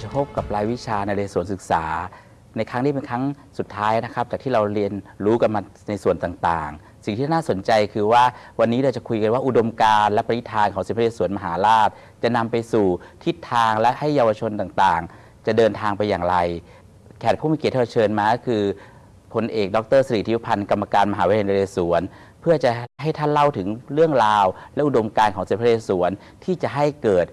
เราจะพบกับรายวิชาในเรศวรศึกษา ในครั้งนี้เป็นครั้งสุดท้ายนะครับ จากที่เราเรียนรู้กันมาในส่วนต่างๆ สิ่งที่น่าสนใจคือว่าวันนี้เราจะคุยกันว่าอุดมการณ์และปณิธานของสมเด็จพระเรศวรมหาราช จะนำไปสู่ทิศทางและให้เยาวชนต่างๆ จะเดินทางไปอย่างไร แขกผู้มีเกียรติที่เราเชิญมาก็คือพลเอกดรสิริธิวพันธ์กรรมการมหาวิทยาลัยนเรศวรเพื่อจะให้ท่านเล่าถึงเรื่องราว และอุดมการณ์ของสมเด็จพระเรศวรที่จะให้เกิด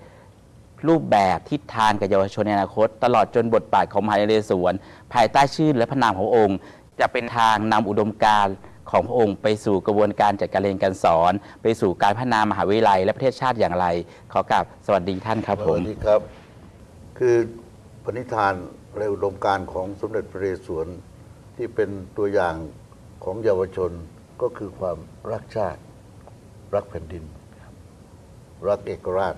รูปแบบทิศทางกับเยาวชนในอนาคต ตลอดจนบทบาทของมหาวิทยาลัยนเรศวรภายใต้ชื่อและพระนามขององค์ จะเป็นทางนำอุดมการณ์ของพระองค์ ไปสู่กระบวนการจัดการเรียนการสอน ไปสู่การพัฒนามหาวิทยาลัย และประเทศชาติอย่างไร ขอกราบสวัสดีท่านครับผสม วัสดีครับ คือปณิธานและอุดมการณ์ของสมเด็จพระนเรศวรที่เป็นตัวอย่างของเยาวชนก็คือความรักชาติ รักแผ่นดิน รักเอกราช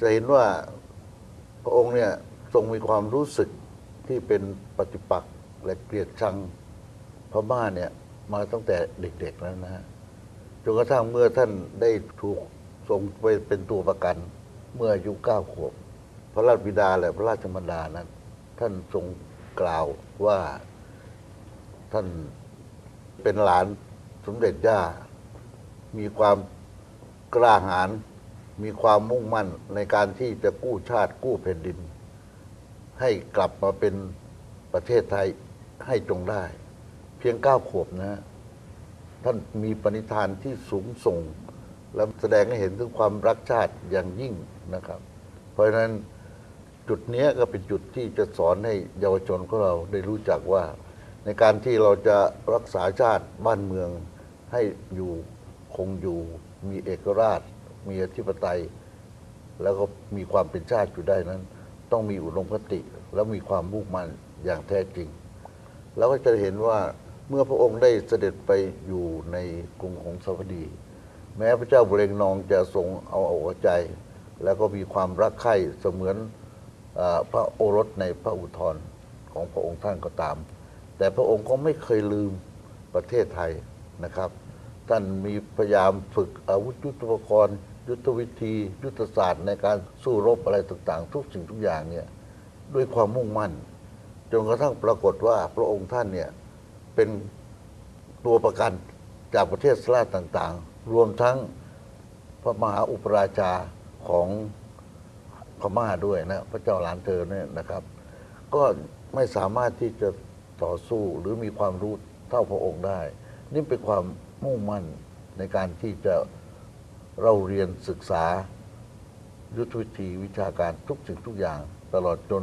จะเห็นว่าพระองค์เนี่ยทรงมีความรู้สึกที่เป็นปฏิปักษ์และเกลียดชังพม่าเนี่ยมาตั้งแต่เด็กๆแล้วนะฮะจนกระทั่งเมื่อท่านได้ถูกส่งไปเป็นตัวประกัน เมื่ออายุเก้าขวบ พระราชบิดาและพระราชมารดานั้น ท่านทรงกล่าวว่าท่านเป็นหลานสมเด็จย่า มีความกล้าหาญ มีความมุ่งมั่นในการที่จะกู้ชาติกู้แผ่นดิน ให้กลับมาเป็นประเทศไทยให้จงได้ เพียงเก้าขวบนะท่านมีปณิธานที่สูงส่ง และแสดงให้เห็นถึงความรักชาติอย่างยิ่งนะครับ เพราะฉะนั้นจุดเนี้ยก็เป็นจุดที่จะสอนให้เยาวชนของเราได้รู้จักว่า ในการที่เราจะรักษาชาติบ้านเมืองให้อยู่คงอยู่มีเอกราช มีอธิปไตย แล้วก็มีความเป็นชาติอยู่ได้นั้น ต้องมีอุดมคติ และมีความมุ่งมั่นอย่างแท้จริงเราก็จะเห็นว่าเมื่อพระองค์ได้เสด็จไปอยู่ในกรุงของสวัสดี แม้พระเจ้าบุเรงนองจะทรงเอาอกเอาใจ แล้วก็มีความรักใคร่เสมือนอพระโอรสในพระอุทธรของพระองค์ท่านก็ตาม แต่พระองค์ก็ไม่เคยลืมประเทศไทยนะครับ ท่านมีพยายามฝึกอาวุธยุทโธปกรณ์ ยุทธวิธี ยุทธศาสตร์ในการสู้รบอะไรต่างๆ ทุกสิ่งทุกอย่างเนี่ยด้วยความมุ่งมั่น จนกระทั่งปรากฏว่าพระองค์ท่านเนี่ยเป็นตัวประกันจากประเทศสลาต่างๆ รวมทั้งพระมหาอุปราชาของพม่าด้วยนะ พระเจ้าหลานเธอเนี่ยนะครับ ก็ไม่สามารถที่จะต่อสู้หรือมีความรู้เท่าพระองค์ได้ นี่เป็นความมุ่งมั่นในการที่จะ เราเรียนศึกษา ยุทธวิธีวิชาการทุกสิ่งทุกอย่าง ตลอดจน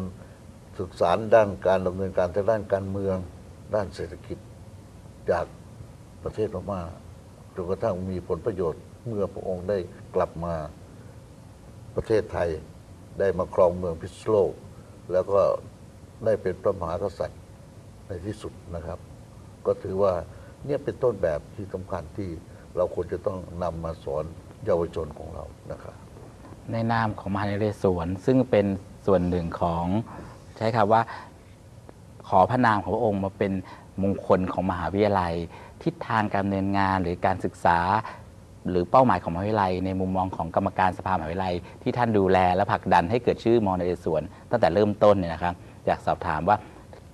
ศึกษาด้านการดำเนินการทางด้านการเมือง ด้านเศรษฐกิจจากประเทศพม่าจนกระทั่งมีผลประโยชน์เมื่อพระองค์ได้กลับมาประเทศไทยได้มาครองเมืองพิษโลก แล้วก็ได้เป็นพระมหากษัตริย์ในที่สุดนะครับ ก็ถือว่าเนี่ยเป็นต้นแบบที่สำคัญที่เราควรจะต้องนำมาสอน เยาวชนของเรานะครับในนามของมหาวิทยาลัยนเรศวรซึ่งเป็นส่วนหนึ่งของใช้คำว่าขอพระนามของพระองค์มาเป็นมงคลของมหาวิทยาลัย ทิศทางการดำเนินงานหรือการศึกษา หรือเป้าหมายของมหาวิทยาลัย ในมุมมองของกรรมการสภามหาวิทยาลัย ที่ท่านดูแลและผลักดันให้เกิดชื่อมอนเรศวรตั้งแต่เริ่มต้นเนี่ยนะครับอยากสอบถามว่า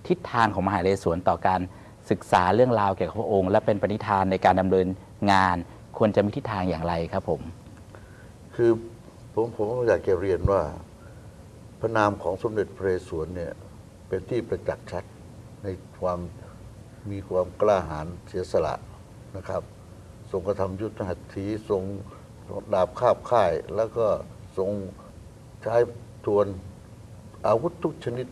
ทิศทางของมหาวิทยาลัยนเรศวรต่อการศึกษาเรื่องราวเกี่ยวกับพระองค์ และเป็นปณิธานในการดำเนินงาน ควรจะมีทิศทางอย่างไรครับผม คือผมผมอยากจะเรียนว่า พระนามของสมเด็จพระนเรศวรเนี่ยเป็นที่ประจักษ์ชัดในความมีความกล้าหาญเสียสละนะครับ ทรงกระทำยุทธหัตถีทรงดาบคาบค่าย แล้วก็ทรงใช้ทวนอาวุธทุกชนิด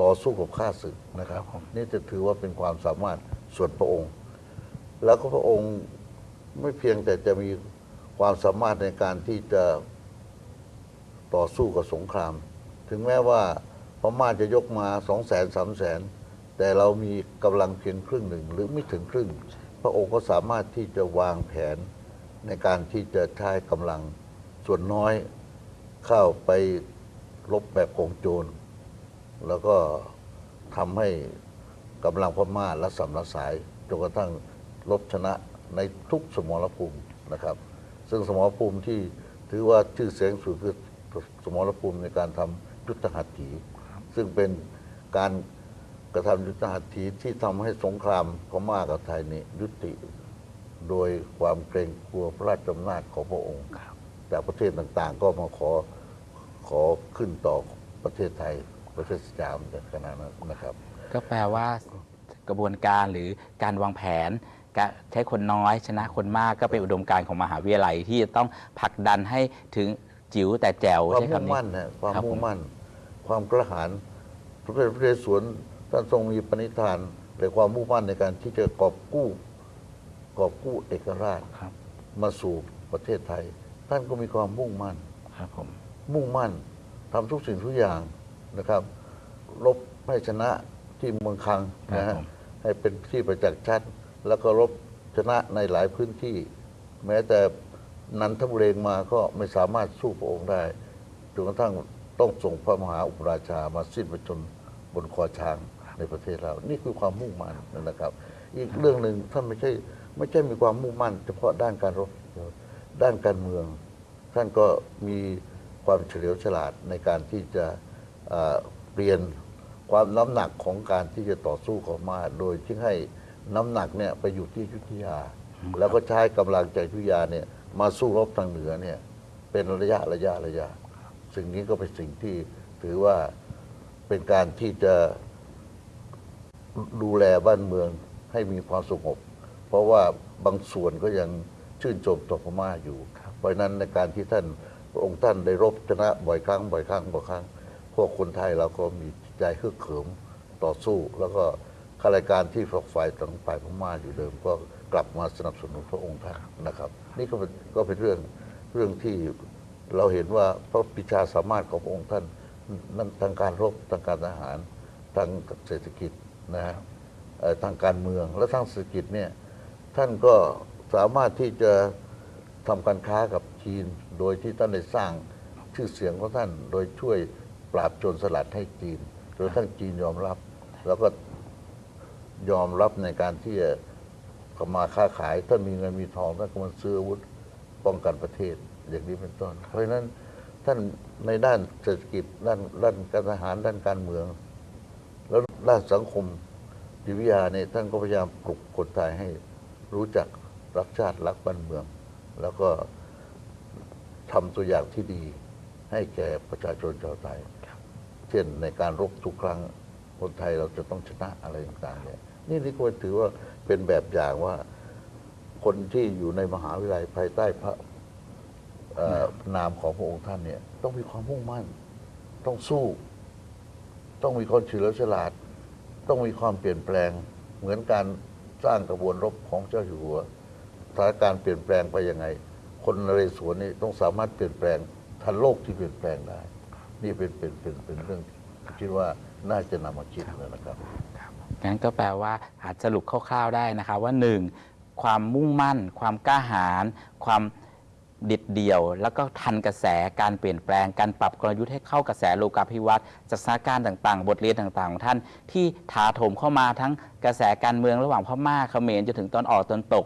ต่อสู้กับข้าศึกนะครับครับผมนี่จะถือว่าเป็นความสามารถส่วนพระองค์ แล้วก็พระองค์ ไม่เพียงแต่จะมีความสามารถในการที่จะต่อสู้กับสงคราม ถึงแม้ว่าพม่าจะยกมาสองแสนสามแสนแต่เรามีกำลังเพียงครึ่งหนึ่งหรือไม่ถึงครึ่ง พระองค์ก็สามารถที่จะวางแผนในการที่จะใช้กำลังส่วนน้อยเข้าไปรบแบบกองโจร แล้วก็ทำให้กำลังพม่าละสำละสายจนกระทั่งลบชนะ ในทุกสมรภูมินะครับ ซึ่งสมรภูมิที่ถือว่าชื่อเสียงสุดคือสมรภูมิในการทำยุทธหัตถี ซึ่งเป็นการกระทำยุทธหัตถีที่ทำให้สงครามพม่ากับไทยนี่ยุติโดยความเกรงกลัวพระราชอำนาจของพระองค์จากประเทศต่างๆ ก็มาขอขอขึ้นต่อประเทศไทยประเทศสยามในขณะนั้นนะครับ ก็แปลว่ากระบวนการหรือการวางแผนการ ใช้คนน้อยชนะคนมากก็เป็นอุดมการณ์ของมหาวิทยาลัยที่จะต้องผลักดันให้ถึงจิ๋วแต่แจ๋วความใช้มุ่งคำนี้ มั่นนะความครับผมมุ่งมั่น ความกระหายพระเจ้าพระเยสวนท่านทรงมีปณิธานแต่ความมุ่งมั่นในการที่จะกอบกู้กอบกู้เอกราชครับ มาสู่ประเทศไทย ท่านก็มีความมุ่งมั่น ครับผม มุ่งมั่นทำทุกสิ่งทุกอย่างนะครับรบให้ชนะที่เมืองคังนะฮะให้เป็นที่ประจักษ์ชัด แล้วก็รบชนะในหลายพื้นที่ แม้แต่นันทบุรีมาก็ไม่สามารถสู้พระองค์ได้จนกระทั่งต้องส่งพระมหาอุปราชามาสิ้นพระชนบนคอช้างในประเทศเรา นี่คือความมุ่งมั่นนะครับ อีกเรื่องหนึ่งท่านไม่ใช่ไม่ใช่มีความมุ่งมั่น เฉพาะด้านการรบด้านการเมือง ท่านก็มีความเฉลียวฉลาดในการที่จะเอ่อเปลี่ยนความน้ำหนักของการที่จะต่อสู้ของมาโดยที่ให้ น้ำหนักเนี่ยไปอยู่ที่ยุธยา แล้วก็ใช้กำลังจากอยุธยาเนี่ยมาสู้รบทางเหนือเนี่ยเป็นระยะระยะระยะ สิ่งนี้ก็เป็นสิ่งที่ถือว่าเป็นการที่จะดูแลบ้านเมืองให้มีความสงบ เพราะว่าบางส่วนก็ยังชื่นชมต่อพม่าอยู่ เพราะนั้นในการที่ท่านองค์ท่านได้รบชนะบ่อยครั้งบ่อยครั้งบ่อยครั้ง พวกคนไทยเราก็มีใจฮึกเหิมต่อสู้แล้วก็ ข้ารายการที่ฝักฝ่ายทางฝ่ายพม่าอยู่เดิมก็กลับมาสนับสนุนพระองค์ท่านนะครับ นี่ก็เป็นก็เป็นเรื่องเรื่องที่เราเห็นว่าพระปิชาสามารถของพระองค์ท่านนั้นทางการรบทางการทหารทางเศรษฐกิจนะฮะทางการเมืองและทางเศรษฐกิจเนี่ยท่านก็สามารถที่จะทำการค้ากับจีน โดยที่ท่านได้สร้างชื่อเสียงของท่าน โดยช่วยปราบโจรสลัดให้จีนจนกระทั้งจีนยอมรับ แล้วก็ ยอมรับในการที่จะเข้ามาค้าขายท่านมีเงินมีทองท่านก็มาซื้ออาวุธป้องกันประเทศอย่างนี้เป็นต้น เพราะฉะนั้นท่านในด้านเศรษฐกิจด้านด้านการทหารด้านการเมือง แล้วด้านสังคมจิตวิทยาเนี่ยท่านก็พยายามปลุกคนไทยให้รู้จักรักชาติรักบ้านเมือง แล้วก็ทำตัวอย่างที่ดีให้แก่ประชาชนชาวไทย เช่นในการรบทุกครั้งคนไทยเราจะต้องชนะอะไรต่างๆเนี่ย นี่นี่ก็ถือว่าเป็นแบบอย่างว่า คนที่อยู่ในมหาวิทยาลัยภายใต้พระเอ่อนามของพระองค์ท่านเนี่ย ต้องมีความมุ่งมั่น ต้องสู้ ต้องมีความเฉลียวฉลาด ต้องมีความเปลี่ยนแปลง เหมือนการสร้างกระบวนรบของเจ้าอยู่หัวสถานการณ์เปลี่ยนแปลงไปยังไง คนนเรศวรนี่ต้องสามารถเปลี่ยนแปลงทันโลกที่เปลี่ยนแปลงได้ นี่เป็นเป็นเป็นเป็นเรื่องที่คิดว่าน่าจะนำมาคิดนะครับ งั้นก็แปลว่าอาจสรุปคร่าวๆได้นะครับว่าหนึ่งความมุ่งมั่น ความกล้าหาญความเด็ดเดี่ยว แล้วก็ทันกระแสการเปลี่ยนแปลงการปรับกลยุทธ์ให้เข้ากระแสโลกาภิวัตน์จากสถานการณ์ต่างๆ บทเรียนต่างๆ ของท่านที่ถาโถมเข้ามาทั้งกระแสการเมืองระหว่างพม่าเขมรจนถึงตอนออกตอนตก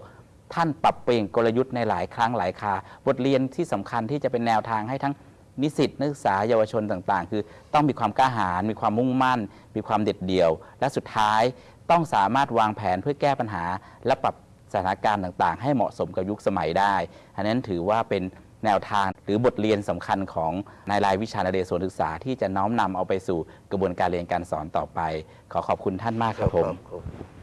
ท่านปรับเปลี่ยนกลยุทธ์ในหลายครั้งหลายคาบทเรียนที่สำคัญที่จะเป็นแนวทางให้ทั้ง นิสิตนักศึกษาเยาวชนต่างๆ คือต้องมีความกล้าหาญมีความมุ่งมั่น มีความเด็ดเดี่ยว และสุดท้ายต้องสามารถวางแผนเพื่อแก้ปัญหา และปรับสถานการณ์ต่างๆ ให้เหมาะสมกับยุคสมัยได้ อันนั้นถือว่าเป็นแนวทางหรือบทเรียนสำคัญของนายรายวิชานเรศวรศึกษา ที่จะน้อมนำเอาไปสู่กระบวนการเรียนการสอนต่อไป ขอขอบคุณท่านมากครับผมครับ